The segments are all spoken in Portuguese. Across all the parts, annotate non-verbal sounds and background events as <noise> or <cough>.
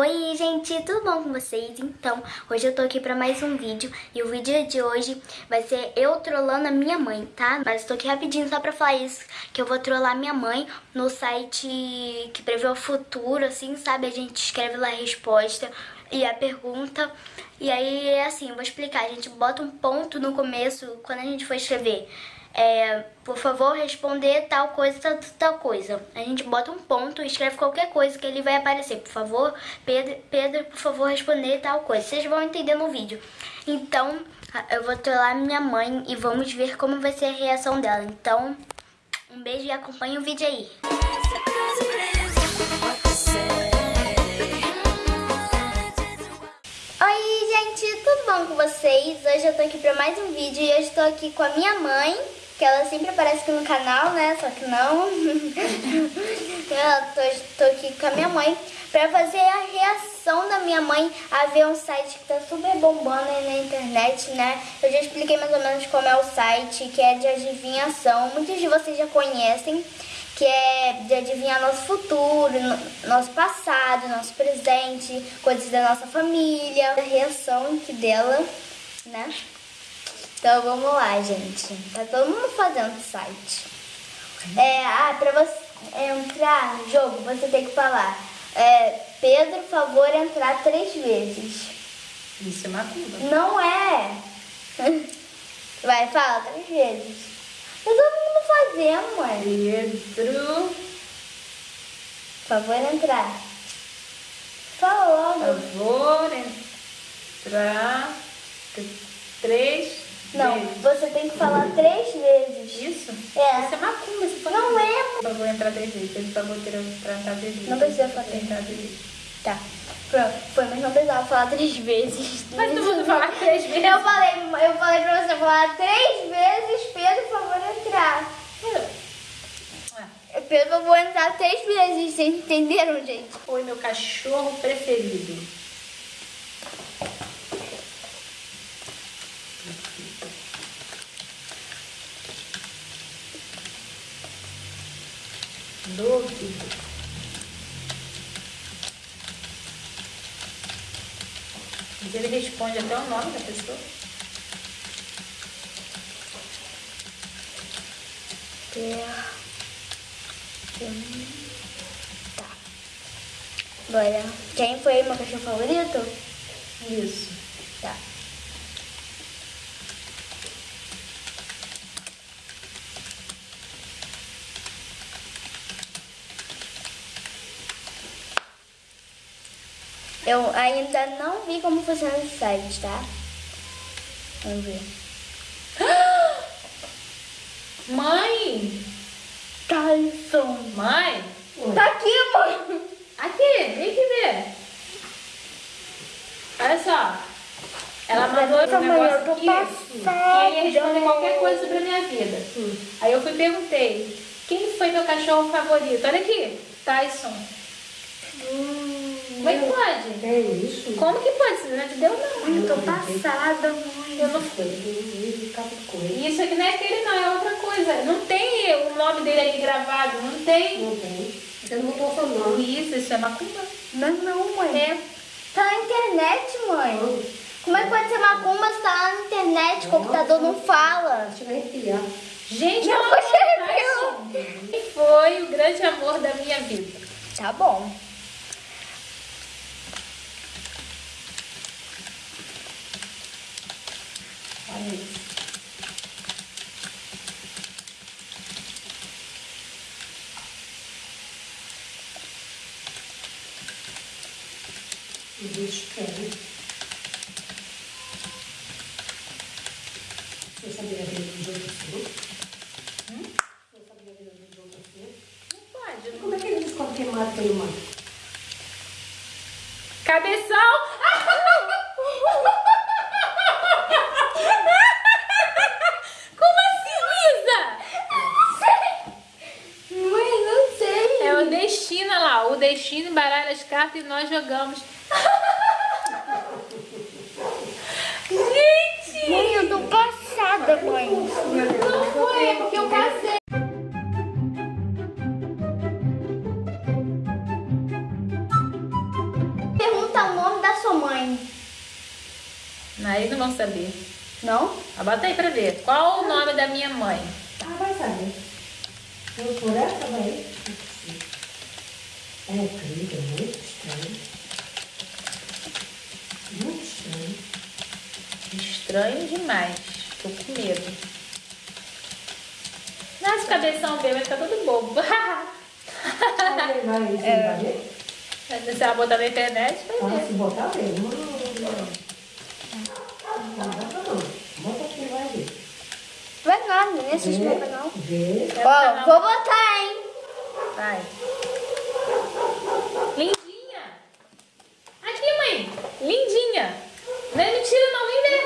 Oi gente, tudo bom com vocês? Então, hoje eu tô aqui pra mais um vídeo e o vídeo de hoje vai ser eu trollando a minha mãe, tá? Mas tô aqui rapidinho só pra falar isso, que eu vou trollar minha mãe no site que prevê o futuro, assim, sabe? A gente escreve lá a resposta e a pergunta e aí é assim, vou explicar, a gente bota um ponto no começo quando a gente for escrever é, por favor, responder tal coisa, tal, tal coisa. A gente bota um ponto escreve qualquer coisa que ele vai aparecer. Por favor, Pedro, Pedro, por favor, responder tal coisa. Vocês vão entender no vídeo. Então, eu vou trollar minha mãe e vamos ver como vai ser a reação dela. Então, um beijo e acompanhe o vídeo aí. Oi, gente, tudo bom com vocês? Hoje eu tô aqui pra mais um vídeo e eu estou aqui com a minha mãe que ela sempre aparece aqui no canal, né? Só que não. <laughs> eu tô, tô aqui com a minha mãe pra fazer a reação da minha mãe a ver um site que tá super bombando aí na internet, né? Eu já expliquei mais ou menos como é o site, que é de adivinhação. Muitos de vocês já conhecem, que é de adivinhar nosso futuro, nosso passado, nosso presente, coisas da nossa família, a reação que dela, né? Então vamos lá, gente. Tá todo mundo fazendo site. É, ah, pra você entrar no jogo, você tem que falar. É, Pedro, favor, entrar três vezes. Isso é macumba. Não é. <laughs> Vai, fala três vezes. Tá todo mundo fazendo, mãe. Pedro. Favor, entrar. Fala logo. Favor, entrar três não, você tem que falar três vezes. Isso? É. Isso é macumba. Você pode não é. Eu vou entrar três vezes. Ele falou que entrar três vezes. Não precisa falar três vezes. Tá. Pronto. Foi, mas não precisava falar três vezes. Mas todo mundo falar três <laughs> vezes. Eu falei, eu falei pra você falar três vezes, Pedro, por favor, entrar. É. Pedro, eu vou entrar três vezes. Vocês entenderam, gente? Foi meu cachorro preferido. Duvido. Mas ele responde até o nome da pessoa. Tá. Agora, quem foi meu cachorro favorito? Isso. Tá. Eu ainda não vi como funciona esse site, tá? Vamos ver. <gasps> Mãe! Tyson! Mãe! Tá aqui, mãe! Aqui, vem aqui ver. Olha só. Ela mandou um negócio aqui que ia responder qualquer coisa sobre a minha vida. Hum. Aí eu fui e perguntei, quem foi meu cachorro favorito? Olha aqui, Tyson. Hum. Como é que pode? É isso. Como que pode? Você não te deu não. Mãe, eu tô passada, mãe. Eu não fui. Isso aqui não é aquele não, é outra coisa. Não tem o nome dele aqui gravado, não tem. Não tem. Você não botou seu nome. Isso, isso é macumba. Não, não, mãe. É. Tá na internet, mãe. Como é que pode ser macumba se tá lá na internet? O computador não fala. Deixa eu arrepiar. Gente, Não, olha, você Quem foi o grande amor da minha vida? Tá bom. Olha isso. O bicho quer. Você sabia ver um jogo seu? Hum? Você sabia ver um jogo seu? Não pode. Como é que ele descobre quem mata quem não mata? Cabeção! Como assim, Luísa? Mãe, não sei. É o destino lá. O destino embaralha as cartas e nós jogamos. Aí não vão saber. Não? Ah, bota aí pra ver. Qual o nome da minha mãe? Ah, vai saber. Eu por essa vai. É incrível, muito estranho. Muito estranho. Estranho demais. Tô com medo. Nossa, cabeção meu vai ficar todo bobo. Vai levar isso, vai ver? <laughs> Se ela botar na internet, vai Ah, ver. se botar, vem. Não, não, não. Não bota não. Bota aqui, vai ver. Vai nada, nem assiste Vê, meu canal. vê. Ó, vou botar, hein? Vai. Lindinha. Aqui, mãe. Lindinha. Não é mentira não, vem ver.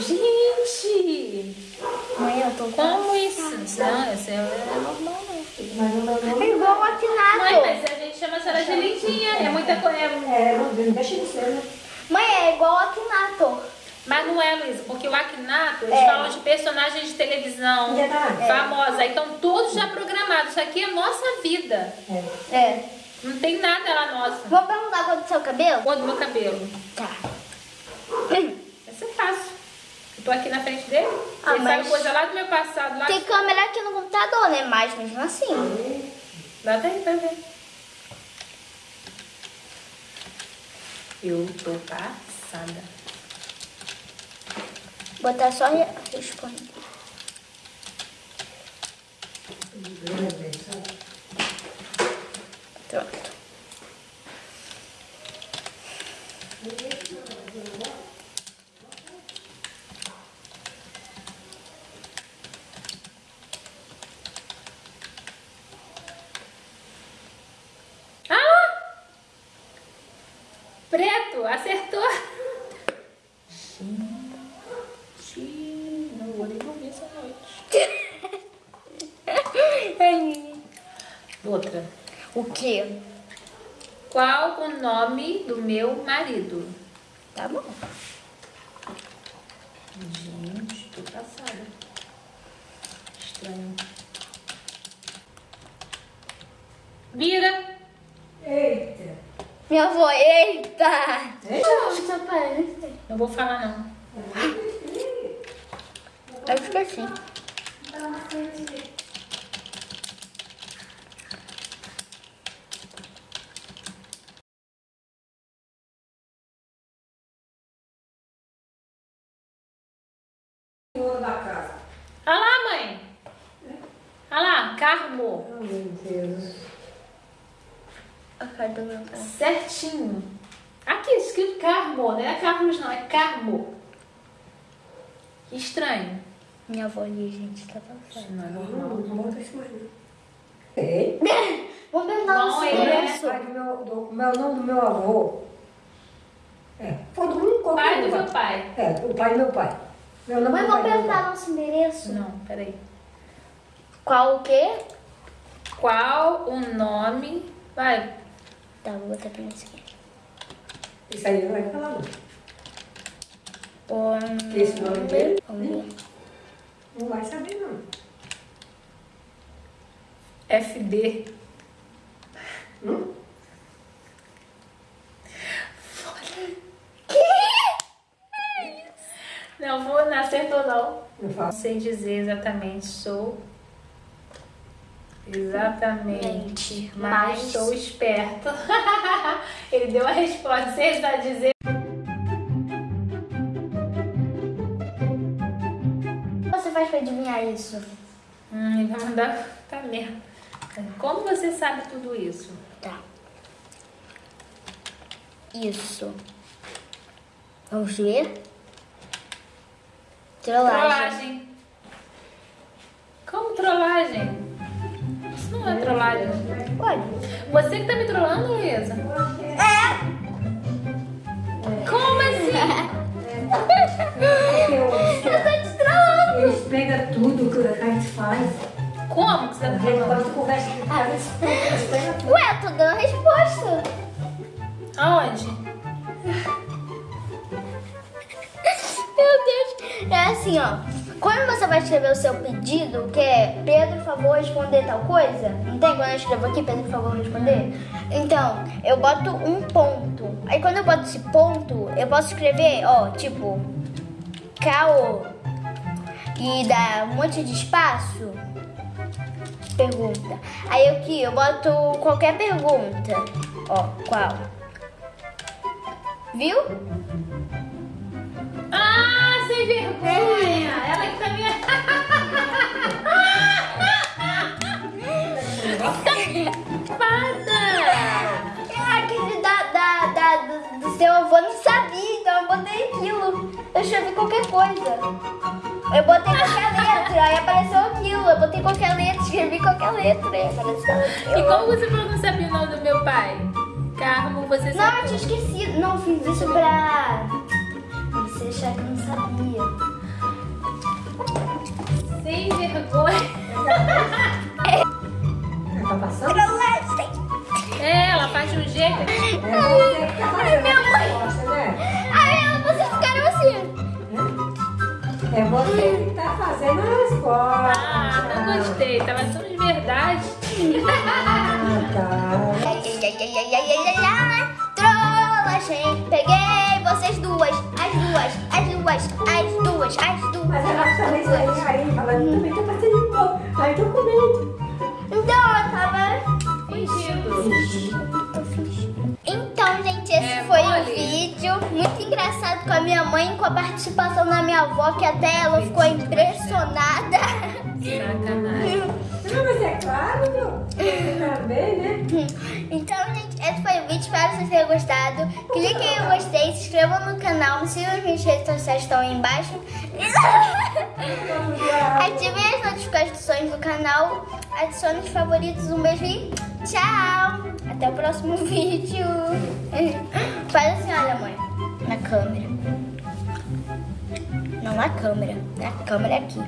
Gente. Mãe, eu tô com... Como isso? Não, isso é normal não. É igual o Mãe, mas a gente chama a senhora de lindinha. É muita coisa. É, não, não deixa de ser, né? Mãe, é igual o Akinato. Mas não é, Luísa, porque o Akinato, eles É. falam de personagens de televisão Verdade. famosa. Então, todos já programados. Isso aqui é nossa vida. É. É. Não tem nada lá nossa. Vou perguntar qual do seu cabelo? Ou do meu cabelo. Tá. Vai ser fácil. Eu tô aqui na frente dele. Ah, ele mas- sabe coisa lá do meu passado. Lá Tem câmera aqui no computador, né? Mas mesmo assim. Dá até pra ver. Eu tô passada. Botar só re- responder. Pronto. Ah! Preto, acertou. Gente, não vou nem dormir essa noite. Outra. O quê? Qual o nome do meu marido? Tá bom. Gente, tô passada. Estranho. Vira. Eita. Minha avó, eita! Eita. Não vou falar não. Aí fica assim. Senhor da casa. Olha lá, mãe. Olha lá, Carmo. Oh, meu Deus. A meu pai. Certinho. Aqui, escrito Carmo. Não é Carlos não, é Carmo. Que estranho. Minha avó ali, gente, tá passando. Não é Não, normal. não mais não. Ei. Vamos perguntar Não, é silêncio. Pai do meu, do, meu nome do meu avô. É, foi do qualquer Pai do meu pai. É, o pai do meu pai. Meu nome Mãe, do vamos perguntar nosso endereço. Não, peraí. Qual o quê? Qual o nome... Vai. Tá, vou botar pra esse aqui. Isso aí não vai falar não. O... Esse nome dele? Vamos ver. Não vai saber não. FD. Hum? Não vou, não acertou não. Não Não fala. sei dizer exatamente, sou... Exatamente, mas mas- sou esperto. <laughs> Ele deu a resposta, sem precisar dizer. O que você faz pra adivinhar isso? Hum, ele vai mandar... Tá merda. Como você sabe tudo isso? Tá. Isso. Vamos ver? Trollagem. Trollagem. Como trollagem? Não é trollagem. Olha. Você que tá me trollando, Luísa? É. Como assim? <laughs> Eu tô te trollando. Eles pegam tudo que a gente faz. Como que você tá trollando? conversa tudo. <laughs> Ué, tô dando a resposta. Aonde? <laughs> Meu Deus. É assim, ó. Quando você vai escrever o seu pedido, que é Pedro, por favor, responder tal coisa, não tem quando eu escrevo aqui, Pedro, por favor, responder? Então, eu boto um ponto. Aí quando eu boto esse ponto, eu posso escrever, ó, tipo, caô e dá um monte de espaço. Pergunta. Aí aqui eu boto qualquer pergunta. Ó, qual? Viu? Sem vergonha! Ela que tá me... Safada! Ah, aquele da, da, da, do, do seu avô não sabia, então eu botei aquilo. Eu escrevi qualquer coisa. Eu botei qualquer letra, aí apareceu aquilo. Eu botei qualquer letra, escrevi qualquer letra, aí apareceu aquilo. E como você falou que não sabia o nome do meu pai? Carmo, você Não, eu sabe? tinha esquecido. Não, fiz isso pra que eu não sabia. Sem vergonha. Tá passando? É, ela faz de um jeito. É tá fazendo minha mãe. né? Aí vocês ficaram assim. É você que tá fazendo a resposta. Ah, não gostei. Tava tudo de verdade. Ah, tá. Ai, ai, ai, ai, ai, ai, ai, ai. Trollagem. Peguei vocês duas. As duas, as duas, as duas, as duas. Mas ela também saiu aí falando, também tá passando igual. Ai, tô com medo. Então, eu tava... Fingido. Então, gente, esse É foi o vídeo. Muito engraçado com a minha mãe, com a participação da minha avó, que até ela ficou impressionada. Sacanagem. Não, mas é claro, meu. Você também, né? <laughs> Então, gente, esse foi o vídeo. Espero que vocês tenham gostado. Cliquem em gostei, se inscrevam no canal, me sigam nas minhas redes sociais estão aí embaixo. <laughs> Ativem as notificações do canal, adicione os favoritos. Um beijo e tchau! Até o próximo <laughs> vídeo. Faz assim, olha, mãe, na câmera. Não na câmera, na câmera aqui.